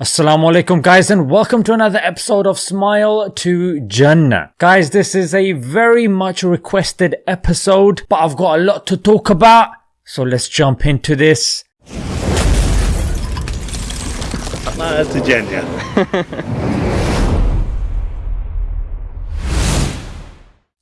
Assalamu alaikum guys and welcome to another episode of Smile to Jannah. Guys, this is a very much requested episode, but I've got a lot to talk about. So let's jump into this. Smile to Jannah.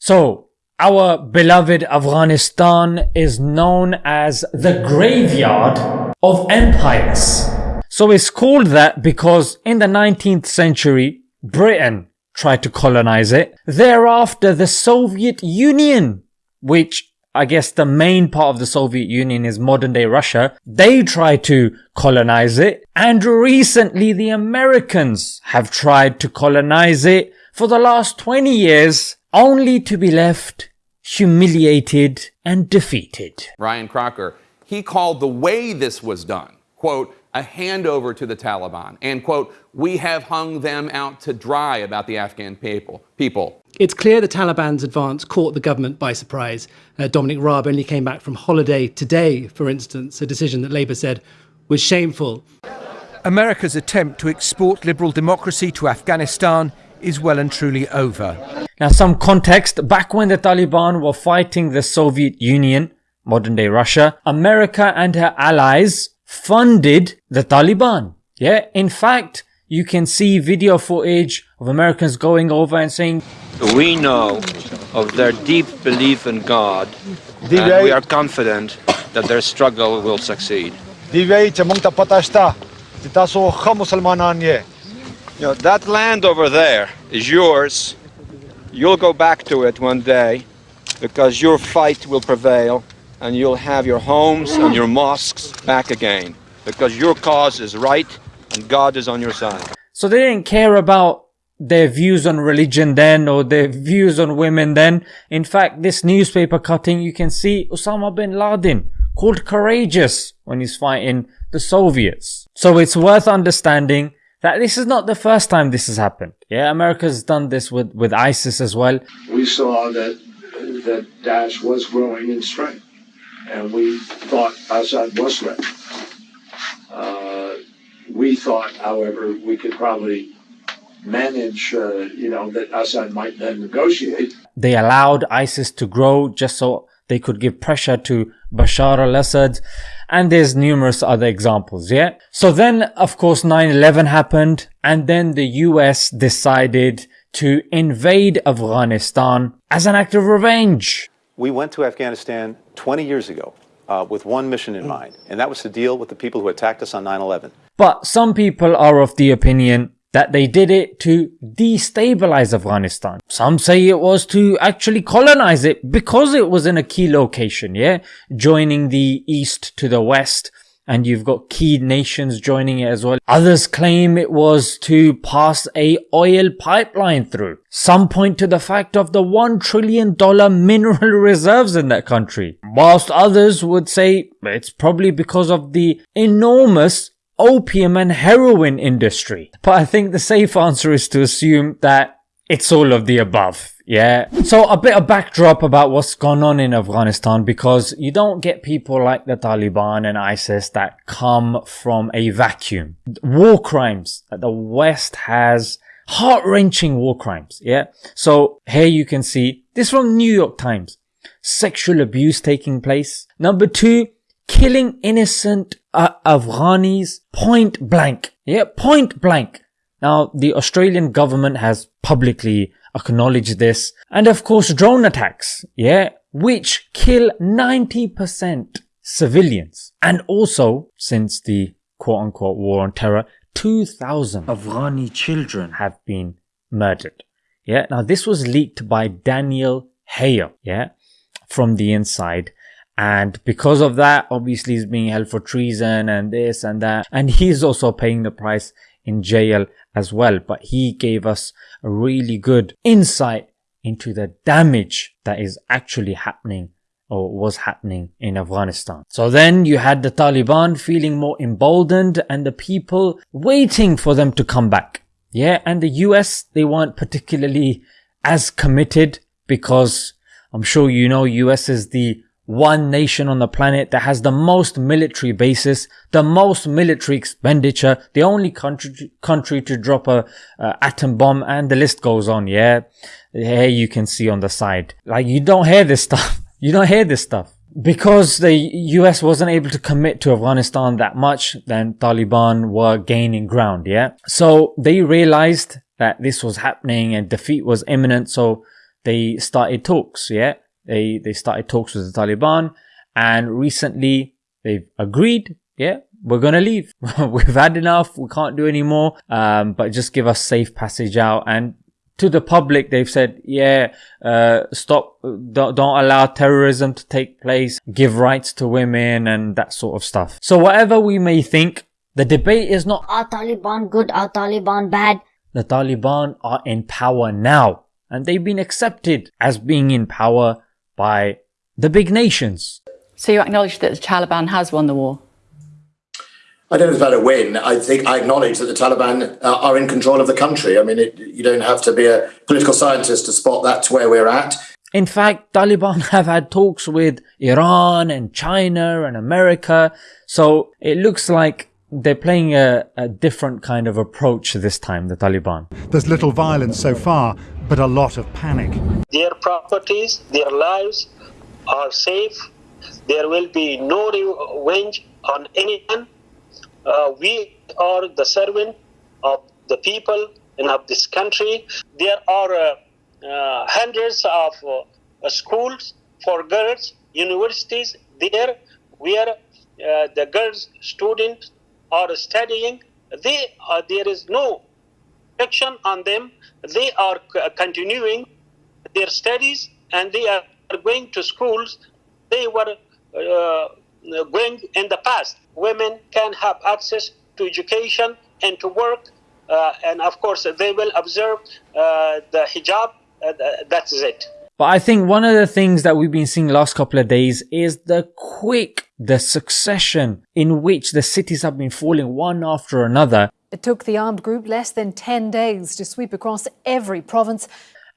So, our beloved Afghanistan is known as the graveyard of empires. So it's called that because in the 19th century, Britain tried to colonize it. Thereafter, the Soviet Union, which I guess the main part of the Soviet Union is modern day Russia. They tried to colonize it. And recently the Americans have tried to colonize it for the last 20 years only to be left humiliated and defeated. Ryan Crocker, he called the way this was done, quote, a handover to the Taliban. And, quote, we have hung them out to dry about the Afghan people. people. It's clear the Taliban's advance caught the government by surprise. Uh, Dominic Raab only came back from holiday today, for instance, a decision that Labour said was shameful. America's attempt to export liberal democracy to Afghanistan is well and truly over. Now, some context back when the Taliban were fighting the Soviet Union, modern day Russia, America and her allies funded the Taliban. Yeah, in fact, you can see video footage of Americans going over and saying, We know of their deep belief in God, and we are confident that their struggle will succeed. You know, that land over there is yours. You'll go back to it one day because your fight will prevail and you'll have your homes and your mosques back again because your cause is right and God is on your side. So they didn't care about their views on religion then or their views on women then. In fact, this newspaper cutting, you can see Osama bin Laden called courageous when he's fighting the Soviets. So it's worth understanding that this is not the first time this has happened. Yeah, America's done this with, with ISIS as well. We saw that that Daesh was growing in strength and we thought Assad was ready. Uh, we thought, however, we could probably manage, uh, you know, that Assad might then negotiate. They allowed ISIS to grow just so they could give pressure to Bashar al-Assad. And there's numerous other examples, yeah? So then, of course, 9-11 happened and then the US decided to invade Afghanistan as an act of revenge. We went to Afghanistan 20 years ago uh, with one mission in mind, and that was to deal with the people who attacked us on 9 11. But some people are of the opinion that they did it to destabilize Afghanistan. Some say it was to actually colonize it because it was in a key location, yeah? Joining the east to the west and you've got key nations joining it as well. Others claim it was to pass a oil pipeline through. Some point to the fact of the one trillion dollar mineral reserves in that country. Whilst others would say it's probably because of the enormous opium and heroin industry. But I think the safe answer is to assume that it's all of the above. Yeah. So a bit of backdrop about what's gone on in Afghanistan because you don't get people like the Taliban and ISIS that come from a vacuum. War crimes that the West has heart-wrenching war crimes. Yeah. So here you can see this from New York Times. Sexual abuse taking place. Number two, killing innocent uh, Afghanis point blank. Yeah. Point blank. Now, the Australian government has publicly acknowledge this. And of course, drone attacks, yeah, which kill 90% civilians. And also, since the quote unquote war on terror, 2,000 Afghani children have been murdered. Yeah. Now this was leaked by Daniel Hale. Yeah. From the inside. And because of that, obviously he's being held for treason and this and that. And he's also paying the price in jail as well. But he gave us a really good insight into the damage that is actually happening or was happening in Afghanistan. So then you had the Taliban feeling more emboldened and the people waiting for them to come back. Yeah. And the US, they weren't particularly as committed because I'm sure you know US is the one nation on the planet that has the most military bases, the most military expenditure, the only country country to drop a atom bomb, and the list goes on. Yeah, here you can see on the side. Like you don't hear this stuff. You don't hear this stuff because the US wasn't able to commit to Afghanistan that much. Then Taliban were gaining ground. Yeah, so they realized that this was happening and defeat was imminent. So they started talks. Yeah they they started talks with the Taliban, and recently they've agreed. Yeah, we're gonna leave. We've had enough. We can't do any more. Um, but just give us safe passage out. And to the public, they've said, yeah, uh, stop, don't, don't allow terrorism to take place, give rights to women and that sort of stuff. So whatever we may think, the debate is not, are Taliban good, are Taliban bad? The Taliban are in power now and they've been accepted as being in power by the big nations. So you acknowledge that the Taliban has won the war? I don't know about a win. I think I acknowledge that the Taliban uh, are in control of the country. I mean, it, you don't have to be a political scientist to spot that's where we're at. In fact, Taliban have had talks with Iran and China and America. So it looks like they're playing a, a different kind of approach this time, the Taliban. There's little violence so far, but a lot of panic. Their properties, their lives are safe. There will be no revenge on anyone. Uh, we are the servant of the people and of this country. There are uh, uh, hundreds of uh, schools for girls, universities there where uh, the girls students are studying. They, uh, there is no restriction on them they are continuing their studies and they are going to schools they were uh, going in the past. Women can have access to education and to work, uh, and of course, they will observe uh, the hijab. Uh, that's it. But I think one of the things that we've been seeing last couple of days is the quick, the succession in which the cities have been falling one after another. It took the armed group less than 10 days to sweep across every province.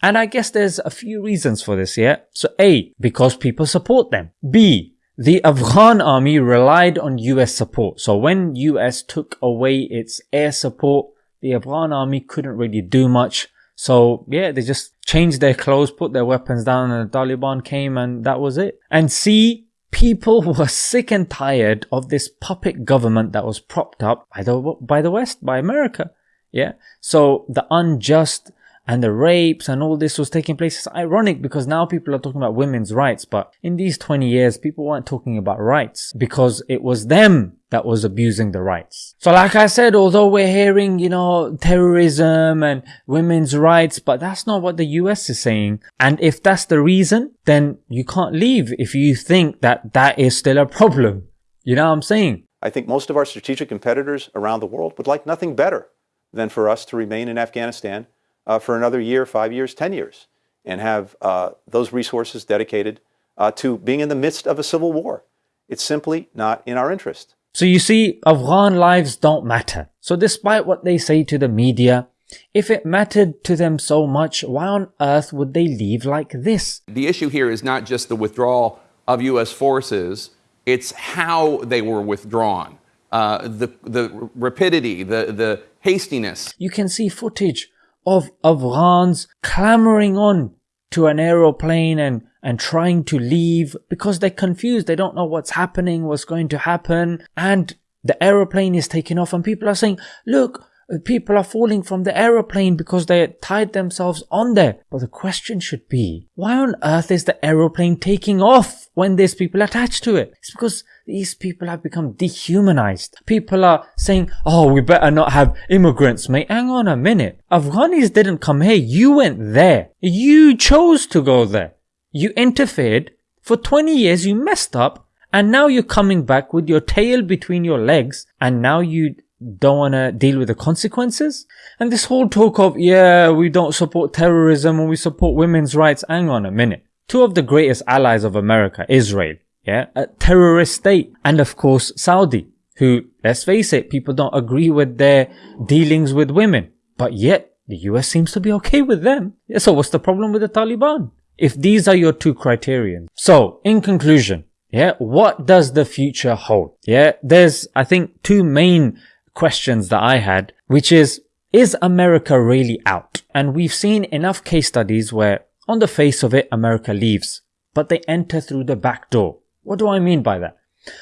And I guess there's a few reasons for this, yeah? So A, because people support them. B, the Afghan army relied on US support. So when US took away its air support, the Afghan army couldn't really do much. So yeah, they just changed their clothes, put their weapons down and the Taliban came and that was it. And see, people were sick and tired of this puppet government that was propped up by the, by the West, by America. Yeah. So the unjust and the rapes and all this was taking place. It's ironic because now people are talking about women's rights, but in these 20 years, people weren't talking about rights because it was them that was abusing the rights. So like I said, although we're hearing, you know, terrorism and women's rights, but that's not what the US is saying. And if that's the reason, then you can't leave if you think that that is still a problem. You know what I'm saying? I think most of our strategic competitors around the world would like nothing better than for us to remain in Afghanistan uh, for another year, five years, 10 years, and have uh, those resources dedicated uh, to being in the midst of a civil war. It's simply not in our interest. So you see, Afghan lives don't matter. So despite what they say to the media, if it mattered to them so much, why on earth would they leave like this? The issue here is not just the withdrawal of U.S. forces, it's how they were withdrawn. Uh, the, the rapidity, the, the hastiness. You can see footage of Afghans clamoring on to an aeroplane and, and trying to leave because they're confused. They don't know what's happening, what's going to happen. And the aeroplane is taking off and people are saying, look, people are falling from the aeroplane because they tied themselves on there. But the question should be, why on earth is the aeroplane taking off when there's people attached to it? It's because these people have become dehumanized. People are saying, oh, we better not have immigrants, mate. Hang on a minute. Afghanis didn't come here. You went there. You chose to go there. You interfered. For 20 years, you messed up. And now you're coming back with your tail between your legs. And now you don't want to deal with the consequences. And this whole talk of, yeah, we don't support terrorism and we support women's rights. Hang on a minute. Two of the greatest allies of America, Israel, yeah, a terrorist state, and of course Saudi, who, let's face it, people don't agree with their dealings with women, but yet the US seems to be okay with them. Yeah, so what's the problem with the Taliban? if these are your two criterion. So, in conclusion, yeah, what does the future hold? Yeah, there's, I think, two main questions that I had, which is, is America really out? And we've seen enough case studies where on the face of it, America leaves, but they enter through the back door. What do I mean by that?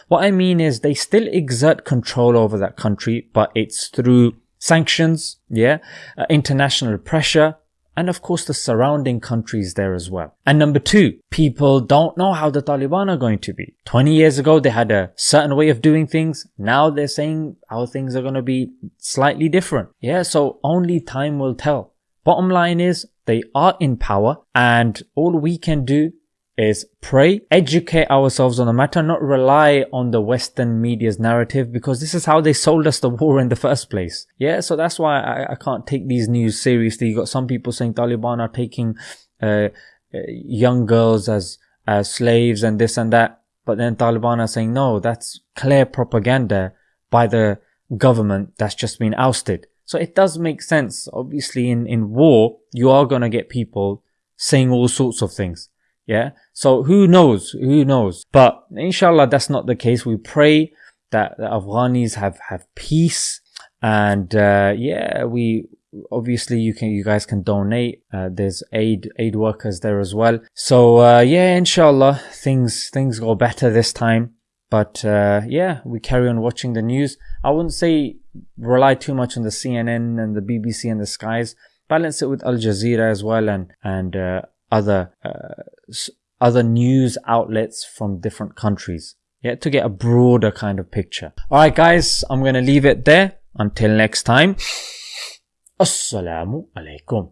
What I mean is they still exert control over that country, but it's through sanctions, yeah, uh, international pressure, and of course the surrounding countries there as well. And number two, people don't know how the Taliban are going to be. 20 years ago, they had a certain way of doing things. Now they're saying how things are going to be slightly different. Yeah, so only time will tell. Bottom line is they are in power and all we can do is pray, educate ourselves on the matter, not rely on the Western media's narrative because this is how they sold us the war in the first place. Yeah, so that's why I, I can't take these news seriously. You got some people saying Taliban are taking uh, uh, young girls as as slaves and this and that, but then Taliban are saying no, that's clear propaganda by the government that's just been ousted. So it does make sense. Obviously, in in war, you are gonna get people saying all sorts of things. Yeah. So who knows? Who knows? But inshallah, that's not the case. We pray that the Afghanis have, have peace. And, uh, yeah, we, obviously you can, you guys can donate. Uh, there's aid, aid workers there as well. So, uh, yeah, inshallah, things, things go better this time. But, uh, yeah, we carry on watching the news. I wouldn't say rely too much on the CNN and the BBC and the skies. Balance it with Al Jazeera as well and, and, uh, other uh, other news outlets from different countries. Yeah, to get a broader kind of picture. All right, guys, I'm going to leave it there. Until next time. Assalamu alaikum.